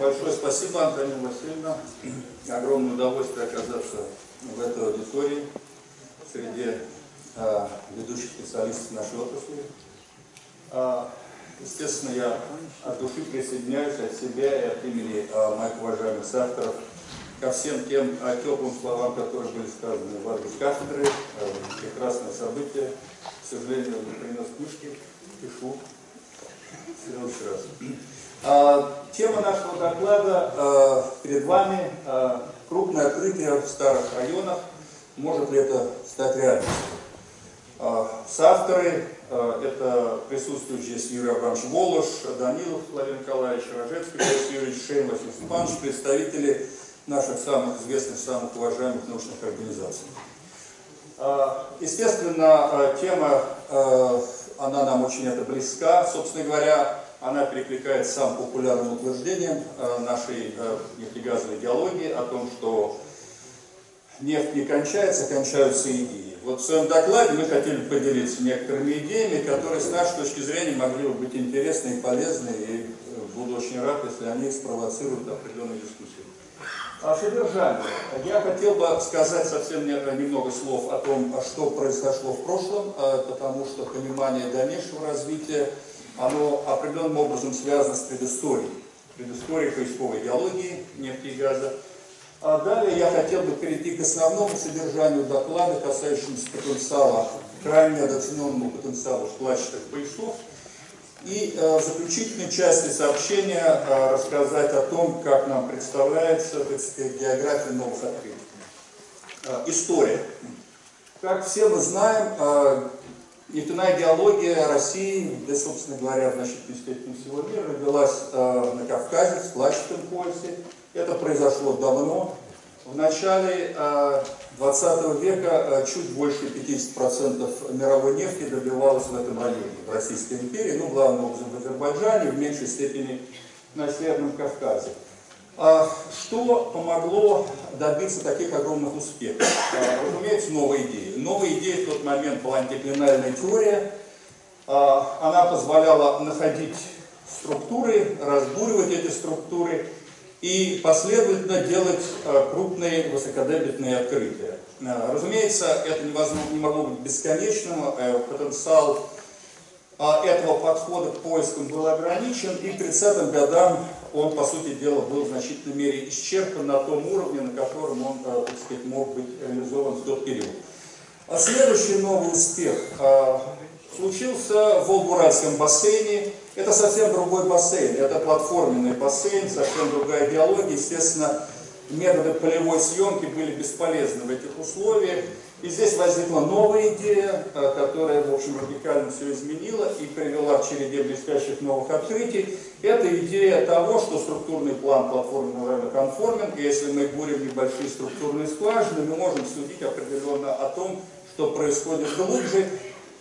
Большое спасибо, Антонина Васильевна. Огромное удовольствие оказаться в этой аудитории среди а, ведущих специалистов нашей отрасли. А, естественно, я от души присоединяюсь от себя и от имени а, моих уважаемых авторов ко всем тем а, теплым словам, которые были сказаны в адрес кафедры. А, прекрасное событие. К сожалению, не принес книжки, пишу. Раз. А, тема нашего доклада а, перед вами а, крупное открытие в старых районах. Может ли это стать реальностью? Соавторы это присутствующие здесь Юрий Абрамович Волош, Данилов Владимир Николаевич, Рожецкий Борис Юрьевич, Василий Степанович, представители наших самых известных, самых уважаемых научных организаций. Естественно, тема, она нам очень это близка. Собственно говоря, она перекликается с самым популярным утверждением э, нашей э, нефтегазовой идеологии о том, что нефть не кончается, кончаются идеи. Вот в своем докладе мы хотели поделиться некоторыми идеями, которые с нашей точки зрения могли бы быть интересны и полезны, и э, буду очень рад, если они спровоцируют определенную дискуссию. О содержании. Я хотел бы сказать совсем немного слов о том, что произошло в прошлом, потому что понимание дальнейшего развития оно определенным образом связано с предысторией, предысторией поисковой идеологии нефти и газа. А далее я хотел бы перейти к основному содержанию доклада, касающемуся потенциала, крайне недооцененному потенциалу вкладчатых поясов. И э, в заключительной части сообщения э, рассказать о том, как нам представляется, так сказать, география новых открытий. Э, история. Как все мы знаем, э, Нефтяная идеология России, да, собственно говоря, в значительной степени всего мира, родилась э, на Кавказе, в складчатом поясе. Это произошло давно. В начале э, 20 века э, чуть больше 50% мировой нефти добивалось в этом районе, в Российской империи, ну, главным образом в Азербайджане, в меньшей степени на Северном Кавказе. А что помогло добиться таких огромных успехов? Разумеется, новые идеи. Новая идея в тот момент была антиклинальная теория. А, она позволяла находить структуры, разбуривать эти структуры и последовательно делать крупные высокодебитные открытия. Разумеется, это невозможно, не могло быть бесконечным, э, потенциал этого подхода к поискам был ограничен, и к 30-м годам он, по сути дела, был в значительной мере исчерпан на том уровне, на котором он, э, так сказать, мог быть реализован в тот период. А следующий новый успех случился в Волгуральском бассейне. Это совсем другой бассейн, это платформенный бассейн, совсем другая идеология. Естественно, методы полевой съемки были бесполезны в этих условиях. И здесь возникла новая идея, э, которая, в общем, радикально все изменила и привела к череде блестящих новых открытий. Это идея того, что структурный план платформенного района конформен, и если мы бурим небольшие структурные скважины, мы можем судить определенно о том, что происходит глубже.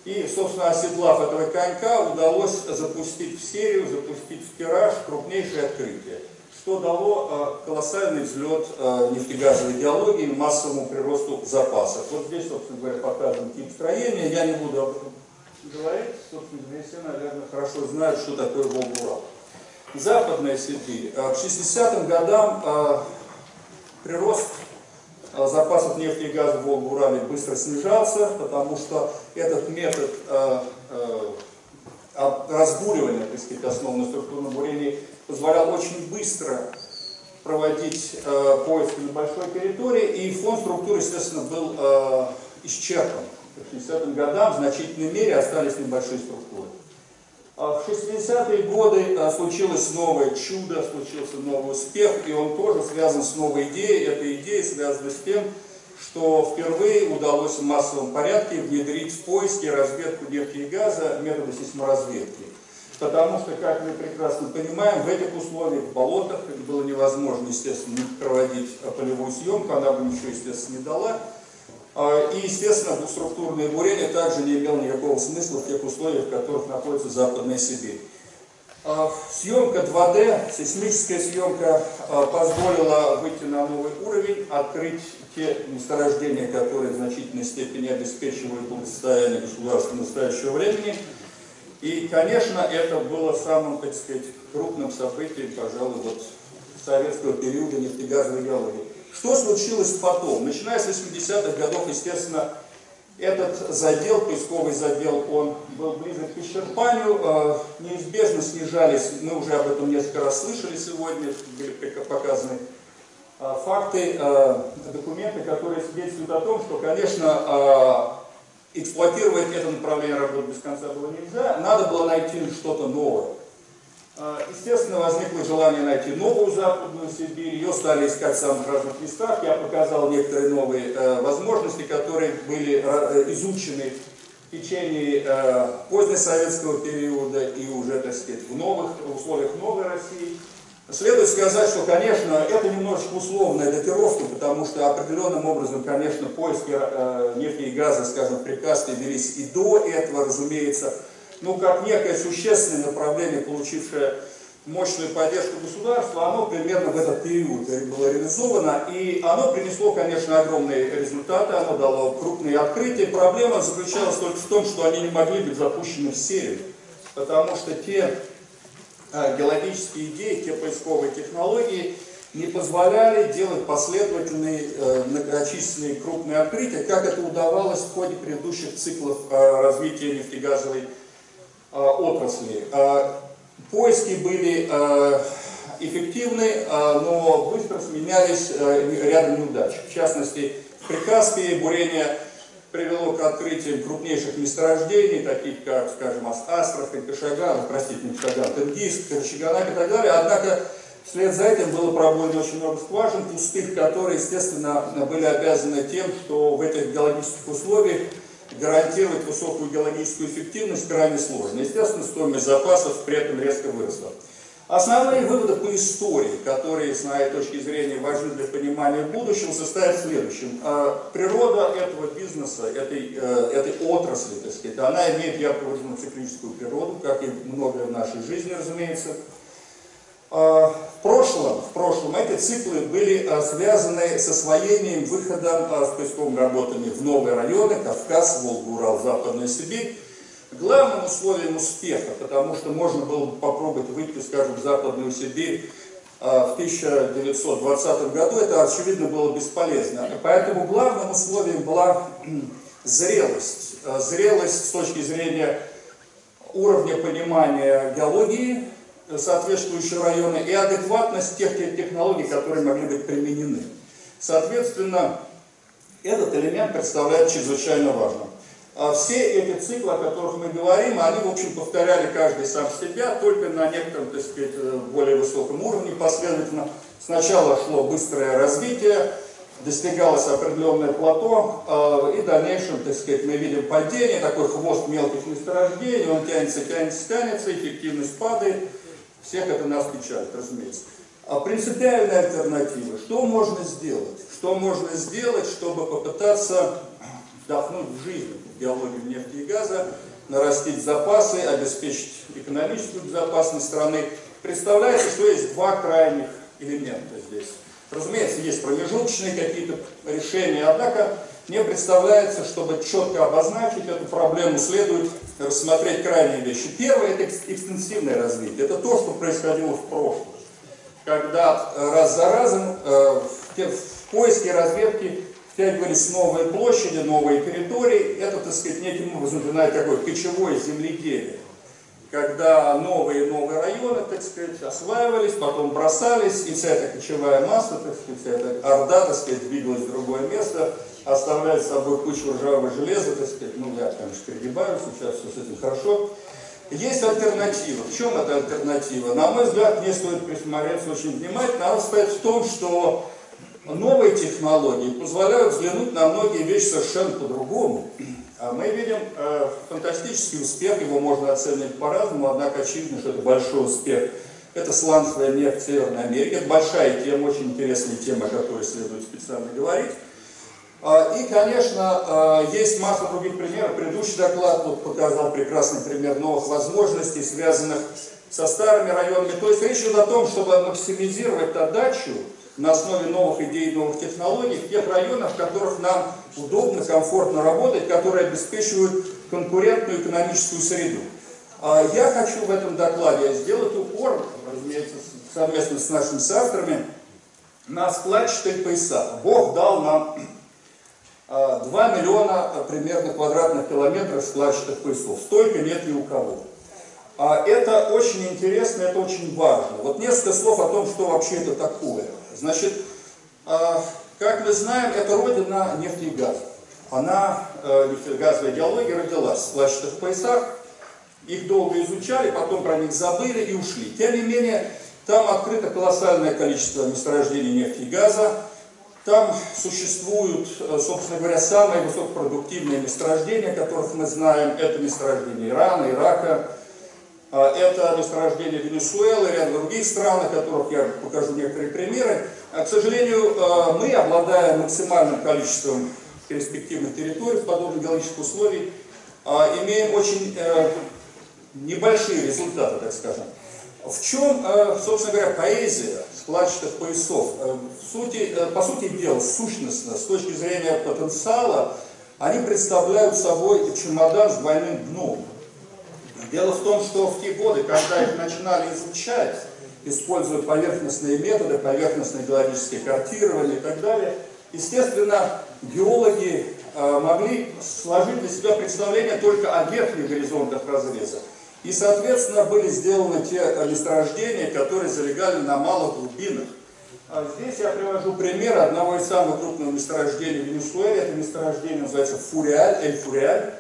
И, собственно, оседлав этого конька, удалось запустить в серию, запустить в тираж крупнейшее открытие что дало э, колоссальный взлет э, нефтегазовой идеологии массовому приросту запасов. Вот здесь, собственно говоря, показан тип строения. Я не буду об этом говорить. Собственно, здесь все, наверное, хорошо знают, что такое Волгурал. Западная Сибирь. Э, к 60-м годам прирост запасов нефти и газа в Волгурале быстро снижался, потому что этот метод разбуривания, так сказать, основы на структурном бурении позволял очень быстро проводить э, поиски на большой территории, и фонд структуры, естественно, был э, исчерпан. К 60-м годам в значительной мере остались небольшие структуры. А в 60-е годы э, случилось новое чудо, случился новый успех, и он тоже связан с новой идеей. Эта идея связана с тем, что впервые удалось в массовом порядке внедрить в поиски разведку нефти и газа методы сейсморазведки. Потому что, как мы прекрасно понимаем, в этих условиях, в болотах, было невозможно, естественно, проводить полевую съемку, она бы ничего, естественно, не дала. А, и, естественно, двухструктурное бурение также не имело никакого смысла в тех условиях, в которых находится Западная Сибирь. А, съемка 2D, сейсмическая съемка а, позволила выйти на новый уровень, открыть те месторождения, которые в значительной степени обеспечивают благосостояние государства настоящего времени – И, конечно, это было самым, так сказать, крупным событием, пожалуй, вот советского периода нефтегазовой геологии. Что случилось потом? Начиная с 80-х годов, естественно, этот задел, поисковый задел, он был близок к исчерпанию, э, неизбежно снижались, мы уже об этом несколько раз слышали сегодня, были показаны э, факты, э, документы, которые свидетельствуют о том, что, конечно, эксплуатировать это направление работы без конца было нельзя, надо было найти что-то новое. А, естественно, возникло желание найти новую Западную Сибирь, ее стали искать в самых разных местах. Я показал некоторые новые э, возможности, которые были э, изучены в течение э, позднесоветского периода и уже, так сказать, в новых в условиях новой России. Следует сказать, что, конечно, это немножечко условная датировка, потому что определенным образом, конечно, поиски нефти и газа, скажем, в велись и до этого, разумеется, ну, как некое существенное направление, получившее мощную поддержку государства, оно примерно в этот период было реализовано, и оно принесло, конечно, огромные результаты, оно дало крупные открытия. Проблема заключалась только в том, что они не могли быть запущены в серию, потому что те э, геологические идеи, те поисковые технологии не позволяли делать последовательные, э, многочисленные крупные открытия, как это удавалось в ходе предыдущих циклов э, развития нефтегазовой отрасли. Э, поиски были э, эффективны, но быстро сменялись рядом неудач. В частности, в Прикаспии бурение привело к открытию крупнейших месторождений, таких как, скажем, Астрахань, Кашаган, простите, не Кашаган, Тенгиск, Карачаганак и так далее. Однако вслед за этим было пробоено очень много скважин пустых, которые, естественно, были обязаны тем, что в этих геологических условиях гарантировать высокую геологическую эффективность крайне сложно. Естественно, стоимость запасов при этом резко выросла. Основные выводы по истории, которые, с моей точки зрения, важны для понимания будущего, состоят в следующем. А, природа этого бизнеса, этой, э, этой отрасли, так сказать, она имеет ярко выраженную циклическую природу, как и многое в нашей жизни, разумеется. А, в прошлом, в прошлом эти циклы были а, связаны с освоением, выходом а, с поисковыми работами в новые районы, Кавказ, Волга, Урал, Западная Сибирь. Главным условием успеха, потому что можно было бы попробовать выйти, скажем, в Западную Сибирь в 1920 году, это, очевидно, было бесполезно. Поэтому главным условием была зрелость. Зрелость с точки зрения уровня понимания геологии, соответствующие районы и адекватность тех технологий, которые могли быть применены. Соответственно, этот элемент представляет чрезвычайно важным. А все эти циклы, о которых мы говорим, они, в общем, повторяли каждый сам себя, только на некотором, так сказать, более высоком уровне последовательно. Сначала шло быстрое развитие, достигалось определенное плато, а, и в дальнейшем, так сказать, мы видим падение, такой хвост мелких месторождений, он тянется, тянется, тянется, эффективность падает, всех это нас печалит, разумеется. А принципиальная альтернатива. Что можно сделать? Что можно сделать, чтобы попытаться вдохнуть в жизнь геологию нефти и газа, нарастить запасы, обеспечить экономическую безопасность страны? Представляется, что есть два крайних элемента здесь. Разумеется, есть промежуточные какие-то решения, однако мне представляется, чтобы четко обозначить эту проблему, следует рассмотреть крайние вещи. Первое – это экстенсивное развитие. Это то, что происходило в прошлом. Когда э, раз за разом э, в поиске разведки втягивались новые площади, новые территории. Это, так сказать, неким образом напоминает такое кочевое земледелие. Когда новые и новые районы, так сказать, осваивались, потом бросались, и вся эта кочевая масса, так сказать, вся эта орда, так сказать, двигалась в другое место – оставляет с собой кучу ржавого железа, так сказать, ну я, конечно, перегибаю, сейчас все с этим хорошо. Есть альтернатива. В чем эта альтернатива? На мой взгляд, мне стоит присмотреться очень внимательно. Она состоит в том, что новые технологии позволяют взглянуть на многие вещи совершенно по-другому. А мы видим э, фантастический успех, его можно оценивать по-разному, однако очевидно, что это большой успех. Это сланцевая нефть в Северной Америке. Это большая тема, очень интересная тема, о которой следует специально говорить. А, и, конечно, а, есть масса других примеров. Предыдущий доклад вот показал прекрасный пример новых возможностей, связанных со старыми районами. То есть речь идет о том, чтобы максимизировать отдачу на основе новых идей, новых технологий в тех районах, в которых нам удобно, комфортно работать, которые обеспечивают конкурентную экономическую среду. А я хочу в этом докладе сделать упор, разумеется, совместно с нашими соавторами, на складчатые пояса. Бог дал нам 2 миллиона примерно квадратных километров складчатых поясов. Столько нет ни у кого. А это очень интересно, это очень важно. Вот несколько слов о том, что вообще это такое. Значит, а, как мы знаем, это родина нефти и газа. Она, э, нефтегазовая геология, родилась в складчатых поясах. Их долго изучали, потом про них забыли и ушли. Тем не менее, там открыто колоссальное количество месторождений нефти и газа. Там существуют, э, собственно говоря, самые высокопродуктивные месторождения, которых мы знаем. Это месторождения Ирана, Ирака, а, это месторождение Венесуэлы, ряд других стран, о которых я покажу некоторые примеры. А, к сожалению, а, мы, обладая максимальным количеством перспективных территорий в подобных геологических условиях, имеем очень э, небольшие результаты, так скажем. В чем, э, собственно говоря, поэзия складчатых поясов? Э, в сути, по сути дела, сущностно, с точки зрения потенциала, они представляют собой чемодан с двойным дном. Дело в том, что в те годы, когда их начинали изучать, используя поверхностные методы, поверхностное геологическое картирование и так далее, естественно, геологи э, могли сложить для себя представление только о верхних горизонтах разреза. И, соответственно, были сделаны те месторождения, которые залегали на малых глубинах. А здесь я привожу пример одного из самых крупных месторождений в Венесуэле. Это месторождение называется Фуриаль, Эль-Фуриаль.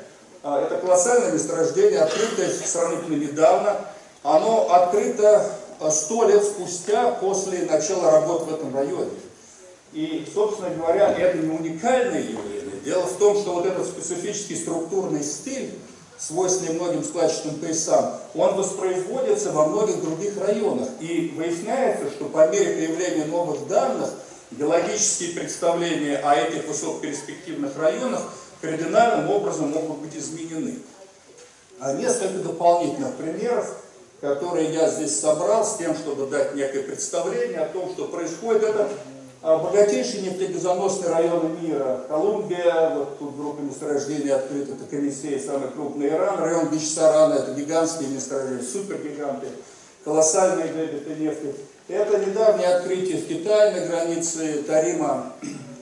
А, это колоссальное месторождение, открытое сравнительно недавно. Оно открыто а, сто лет спустя после начала работ в этом районе. И, собственно говоря, это не уникальное явление. Дело в том, что вот этот специфический структурный стиль, свойственный многим складчатым поясам, он воспроизводится во многих других районах. И выясняется, что по мере появления новых данных, геологические представления о этих высокоперспективных районах кардинальным образом могут быть изменены. А несколько дополнительных примеров, которые я здесь собрал с тем, чтобы дать некое представление о том, что происходит. Это богатейшие нефтегазоносные районы мира. Колумбия, вот тут группа месторождений открыта, это Комиссия, самый крупный Иран. Район Бичсарана, это гигантские месторождения, супергиганты, колоссальные дебиты нефти. Это недавнее открытие в Китае на границе Тарима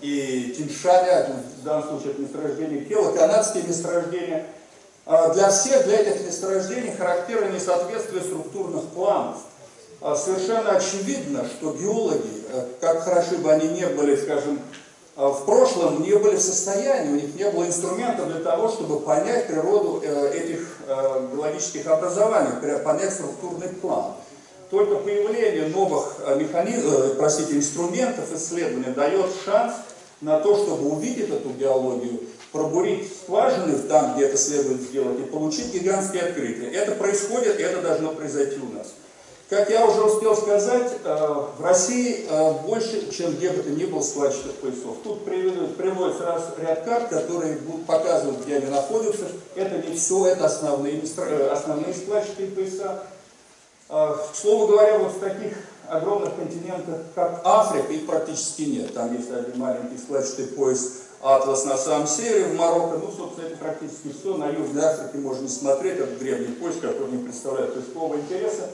и Тиншаня, в данном случае это месторождение Кела, канадские месторождения. А для всех, для этих месторождений характерно несоответствие структурных планов. А совершенно очевидно, что геологи, э, как хороши бы они не были, скажем, э, в прошлом, не были в состоянии, у них не было инструментов для того, чтобы понять природу э, этих геологических образований, понять структурный план. Только появление новых механизмов, простите, инструментов исследования дает шанс на то, чтобы увидеть эту геологию, пробурить скважины там, где это следует сделать, и получить гигантские открытия. Это происходит, и это должно произойти у нас. Как я уже успел сказать, э, в России э, больше, чем где бы то ни было складчатых поясов. Тут приводится раз ряд карт, которые показывают, где они находятся. Это не все, это основные, э, основные складчатые пояса. К слову говоря, вот в таких огромных континентах, как Африка, их практически нет. Там есть один маленький складчатый пояс Атлас на самом севере, в Марокко. Ну, собственно, это практически все. На Южной Африке можно не смотреть, это древний пояс, который не представляет поискового интереса.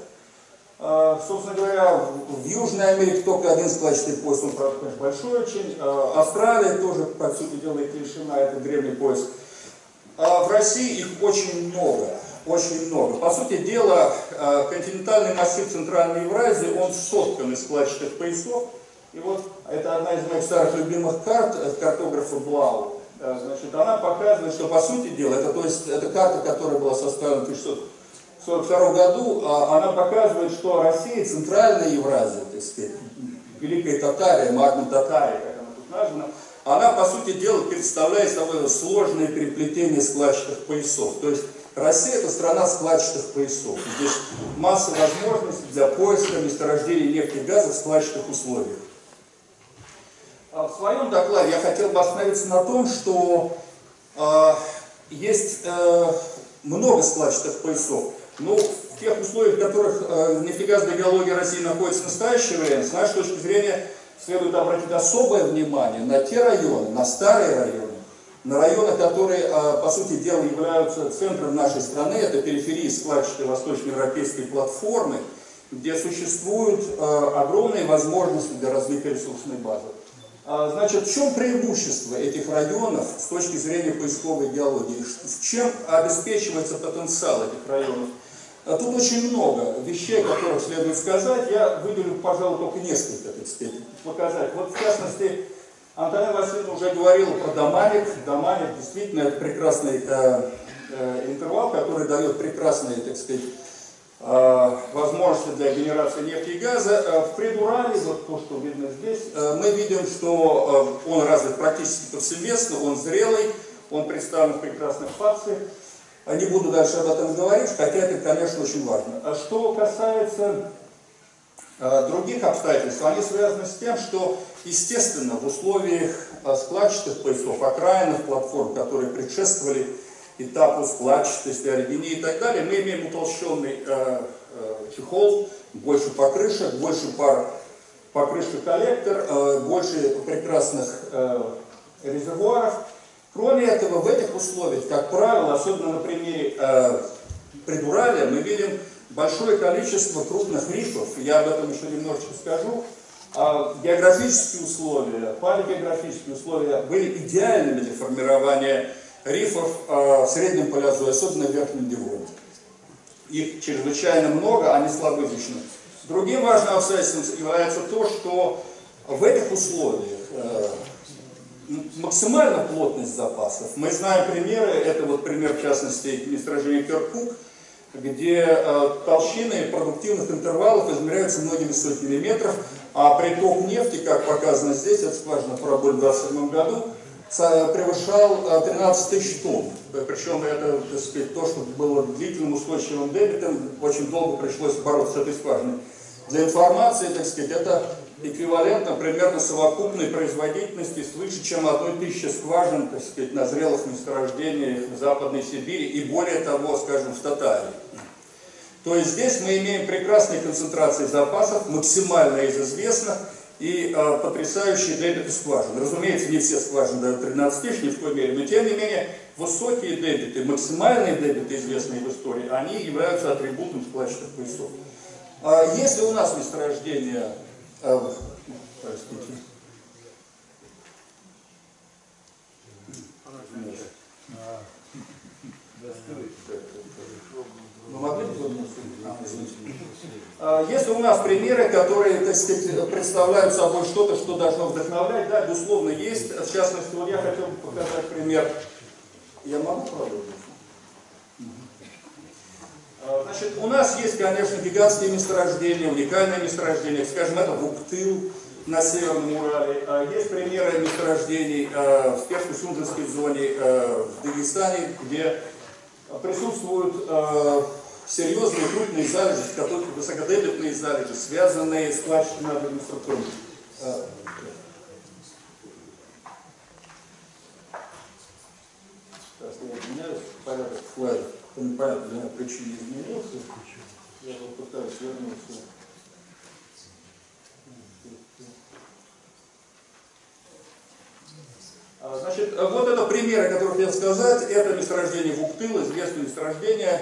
А, собственно говоря, в Южной Америке только один складчатый пояс, он, правда, конечно, большой очень. А, Австралия тоже, по сути дела, их лишена, это древний пояс. А в России их очень много очень много. По сути дела, э, континентальный массив Центральной Евразии, он соткан из складчатых поясов. И вот это одна из моих старых любимых карт от картографа Блау. Э, значит, она показывает, что по сути дела, это, то есть, это карта, которая была составлена в 1642 году, а она показывает, что Россия, Центральная Евразия, так сказать, Великая Татария, Магна Татария, как она тут названа, она, по сути дела, представляет собой сложное переплетение складчатых поясов. То есть Россия – это страна складчатых поясов. Здесь масса возможностей для поиска месторождений нефти и газа в складчатых условиях. А в своем докладе я хотел бы остановиться на том, что э, есть э, много складчатых поясов. Но в тех условиях, в которых э, нефтегазовая геология России находится в настоящее время, с нашей точки зрения, следует обратить особое внимание на те районы, на старые районы, на районы, которые, по сути дела, являются центром нашей страны, это периферии складчатой восточноевропейской платформы, где существуют огромные возможности для развития ресурсной базы. Значит, в чем преимущество этих районов с точки зрения поисковой геологии? Чем обеспечивается потенциал этих районов? А тут очень много вещей, которых следует сказать. Я выделю, пожалуй, только несколько, так сказать, показать. Вот, в частности, Антонина Васильевна уже говорила про доманик. Доманик действительно это прекрасный э, э, интервал, который дает прекрасные, так сказать, э, возможности для генерации нефти и газа. Э, в предурале, вот то, что видно здесь, э, мы видим, что э, он развит практически повсеместно, он зрелый, он представлен в прекрасных фациях. Не буду дальше об этом говорить, хотя это, конечно, очень важно. А что касается э, других обстоятельств, они связаны с тем, что, естественно, в условиях э, складчатых поясов, окраинных платформ, которые предшествовали этапу складчатости, оригини и так далее, мы имеем утолщенный э, э, чехол, больше покрышек, больше пар покрышек коллектор, э, больше прекрасных резервуаров, Кроме этого, в этих условиях, как правило, особенно на примере э, Придуралия, мы видим большое количество крупных рифов. Я об этом еще немножечко скажу. А географические условия, палеогеографические условия были идеальными для формирования рифов э, в среднем палеозое, особенно в Верхнем Девоне. Их чрезвычайно много, они слабо изучены. Другим важным обстоятельством является то, что в этих условиях э, максимальная плотность запасов. Мы знаем примеры, это вот пример в частности месторождения Керкук, где э, толщины продуктивных интервалов измеряются многими сотнями метров, а приток нефти, как показано здесь, это скважина Параболь в 2027 году, превышал 13 э, тысяч тонн. Причем это, так сказать, то, что было длительным устойчивым дебитом, очень долго пришлось бороться с этой скважиной. Для информации, так сказать, это эквивалентно примерно совокупной производительности свыше, чем одной тысячи скважин, так сказать, на зрелых месторождениях в Западной Сибири и более того, скажем, в Татарии. То есть здесь мы имеем прекрасные концентрации запасов, максимально из известных, и э, потрясающие дебиты скважин. Разумеется, не все скважины дают 13 тысяч, ни в коей мере, но тем не менее, высокие дебиты, максимальные дебиты, известные в истории, они являются атрибутом складчатых поясов. А если у нас месторождение а, простите. Могли бы а, Если у нас примеры, которые, так сказать, представляют собой что-то, что должно вдохновлять, да, безусловно, есть. В частности, вот я хотел бы показать пример. Я могу продолжить? А, значит, у нас есть, конечно, гигантские месторождения, уникальные месторождения, скажем, это Буктыл на Северном Урале. А, есть примеры месторождений а, в Перско-Сунжинской зоне в Дагестане, где присутствуют серьезные крупные залежи, высокодебетные залежи, связанные с классическими администраторами. Сейчас я извиняюсь, порядок слайдов по непонятной причине изменился. Я попытаюсь вернуться. А, значит, вот это примеры, о которых я сказать. Это месторождение Вуктыл, известное месторождение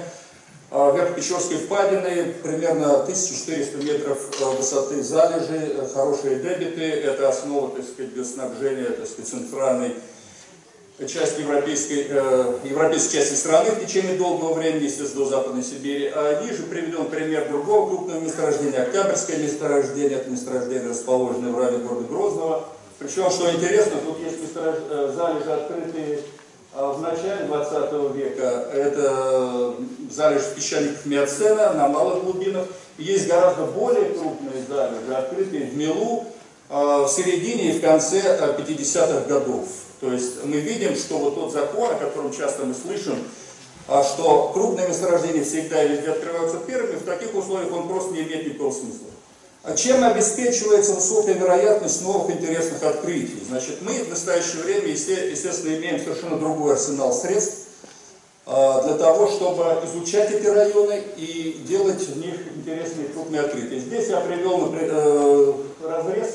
а, Верхпечерской впадины, примерно 1400 метров а, высоты залежи, хорошие дебиты, это основа, так сказать, для снабжения, так сказать, центральной часть европейской, э, европейской части страны в течение долгого времени, естественно, до Западной Сибири. А ниже приведен пример другого крупного месторождения, Октябрьское месторождение, это месторождение, расположенное в районе города Грозного. Причем, что интересно, тут есть месторож... Э, залежи, открытые э, в начале 20 века. Это залежи песчаников Миоцена на малых глубинах. Есть гораздо более крупные залежи, открытые в Милу э, в середине и в конце 50-х годов. То есть мы видим, что вот тот закон, о котором часто мы слышим, а, что крупные месторождения всегда и везде открываются первыми, в таких условиях он просто не имеет никакого смысла. А чем обеспечивается высокая вероятность новых интересных открытий? Значит, мы в настоящее время, естественно, имеем совершенно другой арсенал средств а, для того, чтобы изучать эти районы и делать в них интересные крупные открытия. Здесь я привел например, э, разрез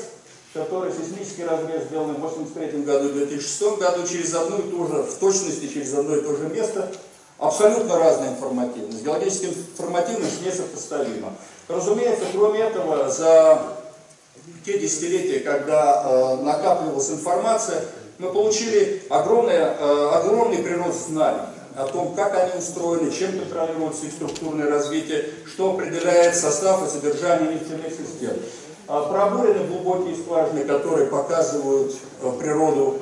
который сейсмический разрез сделан в 1983 году и 2006 году через одну и ту же, в точности через одно и то же место, абсолютно разная информативность. Геологическая информативность несопоставима. Разумеется, кроме этого, за те десятилетия, когда э, накапливалась информация, мы получили огромное, э, огромный прирост знаний о том, как они устроены, чем контролируется их структурное развитие, что определяет состав и содержание нефтяных систем. Э, пробурены глубокие скважины, которые показывают э, природу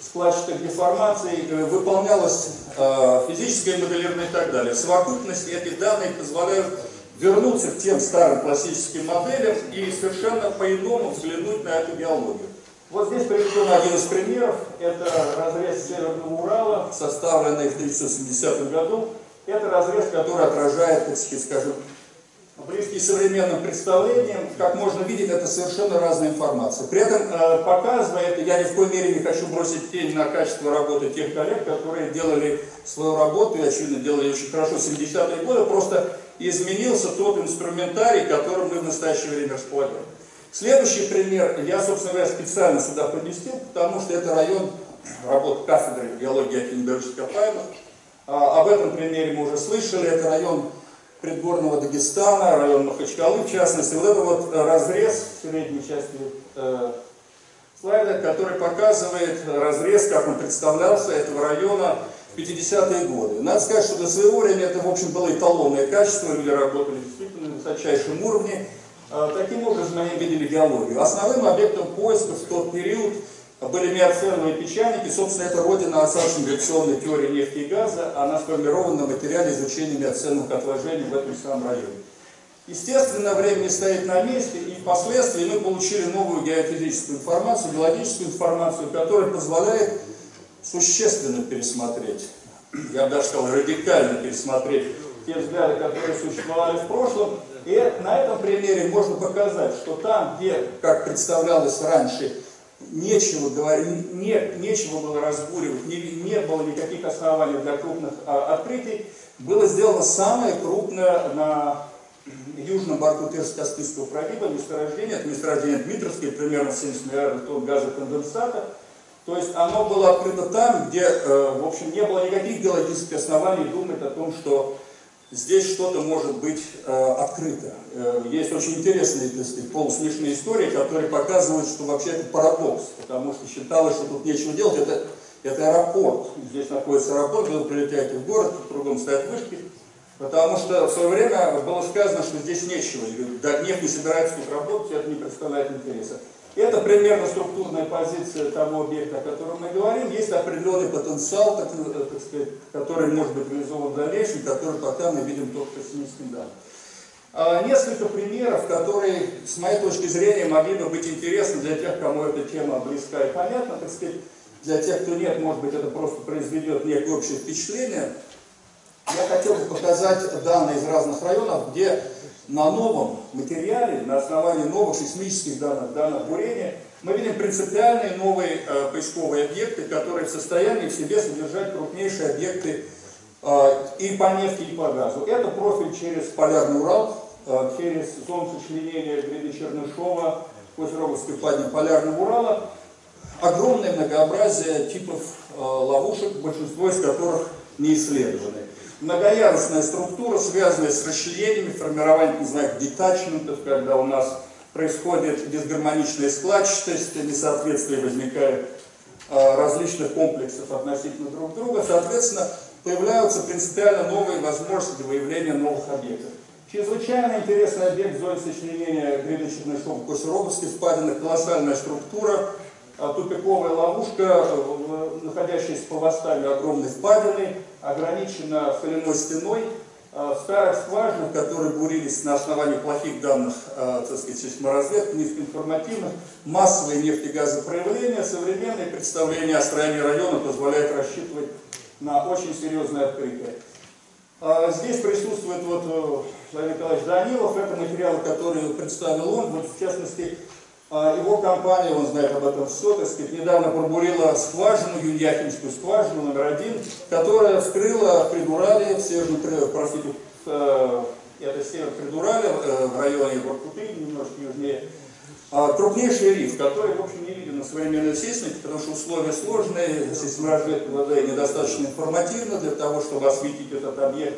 складчатых деформаций, э, выполнялось э, физическое моделирование и так далее. В совокупности этих данных позволяют вернуться к тем старым классическим моделям и совершенно по-иному взглянуть на эту геологию. Вот здесь приведен один из примеров. Это разрез Северного Урала, составленный в 1970 году. Это разрез, который отражает, так сказать, скажем, близкий современным представлениям. Как можно видеть, это совершенно разная информация. При этом, э, показывая я ни в коей мере не хочу бросить тень на качество работы тех коллег, которые делали свою работу и, очевидно, делали очень хорошо в 70-е годы, просто изменился тот инструментарий, которым мы в настоящее время располагаем. Следующий пример я, собственно говоря, специально сюда поместил, потому что это район работы кафедры геологии Акинберговских Копаева. А, об этом примере мы уже слышали. Это район предгорного Дагестана, район Махачкалы в частности. Вот это вот разрез в средней части э, слайда, который показывает разрез, как он представлялся, этого района в 50-е годы. Надо сказать, что до своего времени это, в общем, было эталонное качество, люди работали действительно на высочайшем уровне. Э, таким образом они видели геологию. Основным объектом поиска в тот период были миоценовые песчаники. Собственно, это родина осадочно-гравитационной теории нефти и газа. Она сформирована на материале изучения миоценовых отложений в этом самом районе. Естественно, время не стоит на месте, и впоследствии мы получили новую геофизическую информацию, геологическую информацию, которая позволяет существенно пересмотреть, я бы даже сказал, радикально пересмотреть те взгляды, которые существовали в прошлом, и на этом примере можно показать, что там, где, как представлялось раньше, нечего не, нечего было разбуривать, не, не было никаких оснований для крупных а, открытий, было сделано самое крупное на южном борту Терско-Каспийского пролива месторождение, это месторождение Дмитровское, примерно 70 миллиардов тонн газоконденсата. То есть оно было открыто там, где, э, в общем, не было никаких геологических оснований думать о том, что здесь что-то может быть э, открыто. Э, есть очень интересные так полусмешные истории, которые показывают, что вообще это парадокс, потому что считалось, что тут нечего делать, это, это аэропорт. Здесь находится аэропорт, вы прилетаете в город, кругом стоят вышки, потому что в свое время было сказано, что здесь нечего, нефть не собирается тут работать, это не представляет интереса. Это примерно структурная позиция того объекта, о котором мы говорим. Есть определенный потенциал, так, э, так сказать, который может быть реализован в дальнейшем, который пока мы видим только по пессимистским данным. А, несколько примеров, которые, с моей точки зрения, могли бы быть интересны для тех, кому эта тема близка и понятна, так сказать, для тех, кто нет, может быть, это просто произведет некое общее впечатление. Я хотел бы показать данные из разных районов, где на новом материале, на основании новых сейсмических данных, данных бурения, мы видим принципиальные новые э, поисковые объекты, которые в состоянии в себе содержать крупнейшие объекты э, и по нефти, и по газу. Это профиль через Полярный Урал, э, через зону сочленения гряды Чернышова, Козероговской впадины Полярного Урала. Огромное многообразие типов э, ловушек, большинство из которых не исследованы многоярусная структура, связанная с расчленениями, формированием, не знаю, детачментов, когда у нас происходит дисгармоничная складчатость, несоответствие возникает а, различных комплексов относительно друг друга, соответственно, появляются принципиально новые возможности выявления новых объектов. Чрезвычайно интересный объект зоны сочленения гряды Чернышова Косероговской впадины, колоссальная структура, а, тупиковая ловушка, находящаяся по восстанию огромной впадины, ограничена соляной стеной. А, в старых скважинах, которые бурились на основании плохих данных, а, так сказать, сейсморазведки, низкоинформативных, массовые нефтегазопроявления, современные представления о строении района позволяют рассчитывать на очень серьезное открытие. Здесь присутствует вот э, Владимир Николаевич Данилов, это материалы, которые представил он, вот в частности, а его компания, он знает об этом все, так сказать, недавно пробурила скважину, Юньяхинскую скважину номер один, которая вскрыла Придурали, в северном, простите, э, это север Придурали, э, в районе Воркуты, немножко южнее, А крупнейший риф, который, в общем, не виден на современной сейсмике, потому что условия сложные, сейсморазведка недостаточно информативна для того, чтобы осветить этот объект.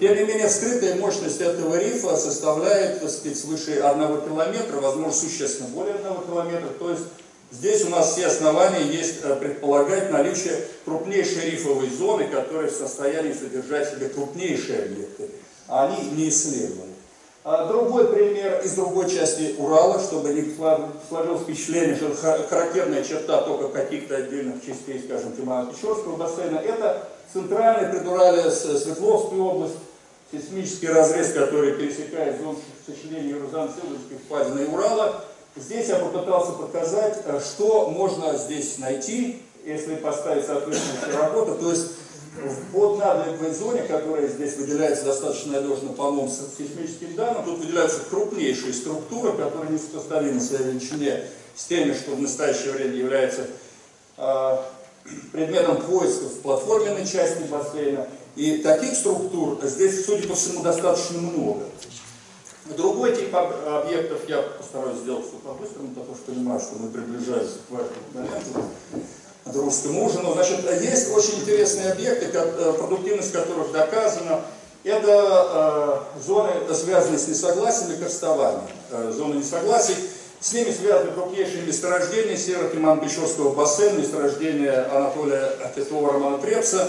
Тем не менее, скрытая мощность этого рифа составляет, так сказать, свыше 1 километра, возможно, существенно более 1 километра. То есть здесь у нас все основания есть э, предполагать наличие крупнейшей рифовой зоны, которая в состоянии содержать себе крупнейшие объекты. А они не исследованы. А другой пример из другой части Урала, чтобы не сложилось впечатление, что характерная черта только каких-то отдельных частей, скажем, Тимофеевского бассейна, это центральная предуралия Свердловская область, сейсмический разрез, который пересекает зону сочленения Юрзан-Сыловской впадины Урала. Здесь я попытался показать, э, что можно здесь найти, если поставить соответствующую работу. То есть в поднадливой зоне, которая здесь выделяется достаточно надежно по новым сейсмическим данным, тут выделяются крупнейшие структуры, которые не сопоставимы в своей величине с теми, что в настоящее время является э, предметом поиска в платформенной части бассейна. И таких структур здесь, судя по всему, достаточно много. Другой тип объектов я постараюсь сделать все по-быстрому, потому что понимаю, что мы приближаемся к важному моменту русскому ужину. Значит, есть очень интересные объекты, э, продуктивность которых доказана. Это э, зоны, связанные с несогласием и крестованием. Э, зоны несогласий. С ними связаны крупнейшие месторождения Северо-Тиман-Печорского бассейна, месторождения Анатолия Петрова Романа Трепса,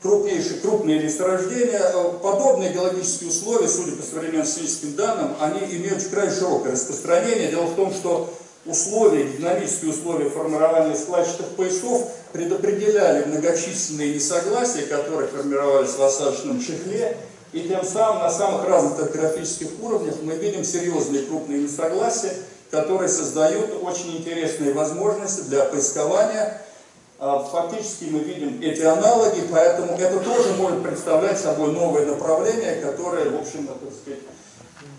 крупнейшие, крупные месторождения. Э, подобные геологические условия, судя по современным физическим данным, они имеют крайне широкое распространение. Дело в том, что условия, динамические условия формирования складчатых поясов предопределяли многочисленные несогласия, которые формировались в осадочном чехле, и тем самым на самых разных топографических уровнях мы видим серьезные крупные несогласия, которые создают очень интересные возможности для поискования. А, фактически мы видим эти аналоги, поэтому это тоже может представлять собой новое направление, которое, в общем, так сказать,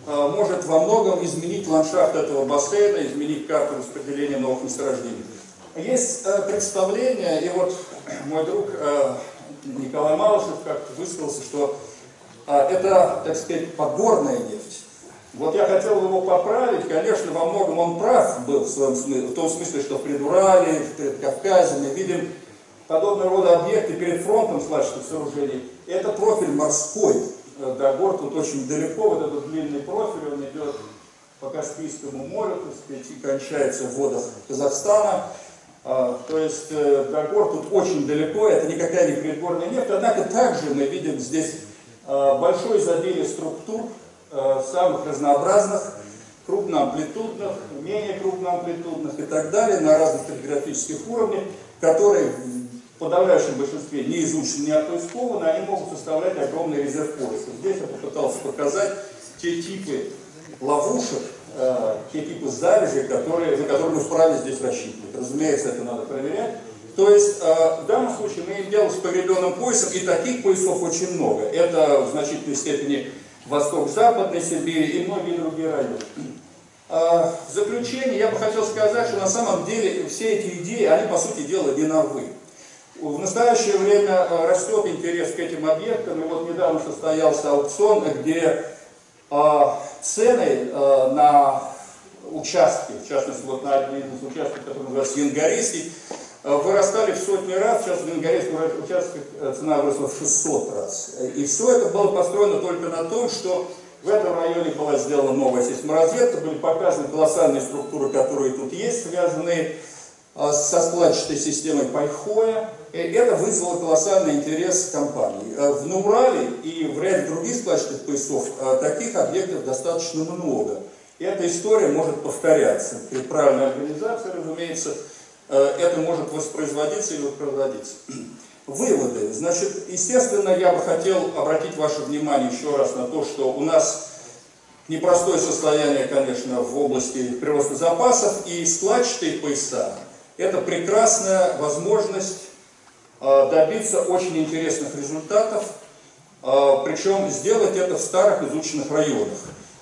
может во многом изменить ландшафт этого бассейна, изменить карту распределения новых месторождений. Есть э, представление, и вот мой друг э, Николай Малышев как-то высказался, что э, это, так сказать, подгорная нефть. Вот я хотел его поправить, конечно, во многом он прав был в, своем смысле, в том смысле, что в Предурале, в Предкавказе мы видим подобного рода объекты перед фронтом свлачных сооружений. Это профиль морской, до гор тут очень далеко, вот этот длинный профиль, он идет по Каспийскому морю, так сказать, и кончается в водах Казахстана. А, то есть э, до гор тут очень далеко, это никакая не предгорная нефть, однако также мы видим здесь а, большое изобилие структур, а, самых разнообразных, крупноамплитудных, менее крупноамплитудных и так далее, на разных топографических уровнях, которые подавляющем большинстве не изучены, не отпоискованы, они могут составлять огромный резерв поиска. Здесь я попытался показать те типы ловушек, э, те типы залежей, которые, на которые мы вправе здесь рассчитывать. Разумеется, это надо проверять. То есть э, в данном случае мы имеем дело с погребенным поясом, и таких поясов очень много. Это в значительной степени восток-западной Сибири и многие другие районы. Э, в заключение я бы хотел сказать, что на самом деле все эти идеи, они по сути дела не новые. В настоящее время э, растет интерес к этим объектам, и вот недавно состоялся аукцион, где э, цены э, на участки, в частности вот на один из участков, который называется Янгарийский, вырастали в сотни раз, сейчас в Янгарийском участке цена выросла в 600 раз. И все это было построено только на том, что в этом районе была сделана новая сейсморазведка, были показаны колоссальные структуры, которые тут есть, связанные со складчатой системой Пайхоя, это вызвало колоссальный интерес компании. Э, в Наурале и в ряде других складчатых поясов э, таких объектов достаточно много. И эта история может повторяться. При правильной организации, разумеется, э, это может воспроизводиться или воспроизводиться. Выводы. Значит, естественно, я бы хотел обратить ваше внимание еще раз на то, что у нас непростое состояние, конечно, в области прироста запасов, и складчатые пояса – это прекрасная возможность Э, добиться очень интересных результатов, э, причем сделать это в старых изученных районах.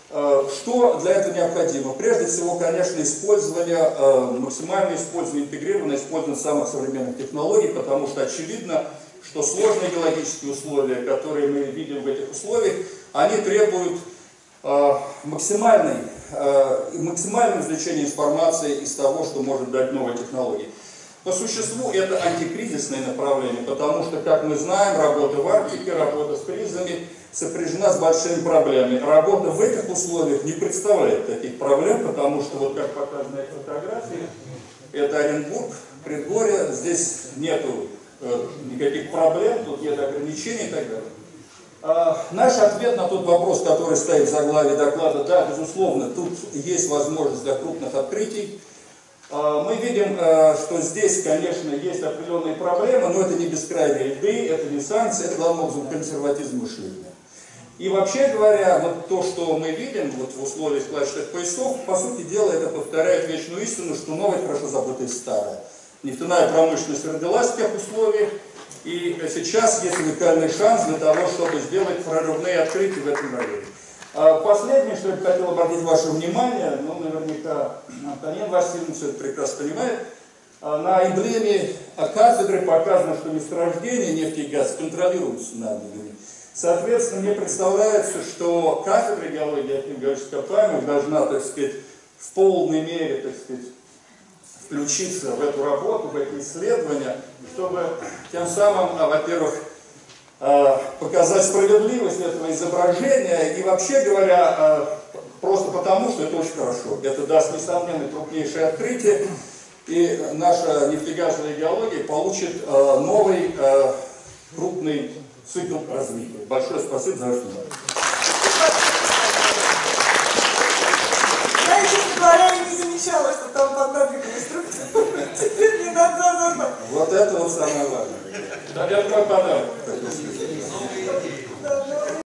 Э, что для этого необходимо? Прежде всего, конечно, использование, максимальное использование, интегрированное использование самых современных технологий, потому что очевидно, что сложные геологические условия, которые мы видим в этих условиях, они требуют максимальной э, максимальное извлечение информации из того, что может дать новая технология. По существу это антикризисное направление, потому что, как мы знаем, работа в Арктике, работа с кризами сопряжена с большими проблемами. Работа в этих условиях не представляет таких проблем, потому что, вот как показано на фотографии, это Оренбург, предгорье, здесь нету э, никаких проблем, тут нет ограничений и так далее. А, наш ответ на тот вопрос, который стоит в заглаве доклада, да, безусловно, тут есть возможность для крупных открытий, мы видим, э, что здесь, конечно, есть определенные проблемы, но это не бескрайние льды, это не санкции, это главным образом консерватизм мышления. И вообще говоря, вот то, что мы видим вот в условиях складчатых поясов, по сути дела, это повторяет вечную истину, что новое хорошо забытое старое. Нефтяная промышленность родилась в тех условиях, и сейчас есть уникальный шанс для того, чтобы сделать прорывные открытия в этом районе. А последнее, что я хотел обратить ваше внимание, ну, наверняка Антонин Васильевич все это прекрасно понимает, а, на эмблеме кафедры показано, что месторождение нефти и газ контролируется нами. Соответственно, мне представляется, что кафедра геологии археологических ископаемых должна, так сказать, в полной мере, так сказать, включиться в эту работу, в эти исследования, чтобы тем самым, а, во-первых, показать справедливость этого изображения и вообще говоря, э, просто потому, что это очень хорошо. Это даст несомненно крупнейшее открытие, и наша нефтегазовая геология получит э, новый крупный цикл развития. Большое спасибо за ваше внимание. Я, не замечала, что Вот это вот самое важное. Да, это мой подарок.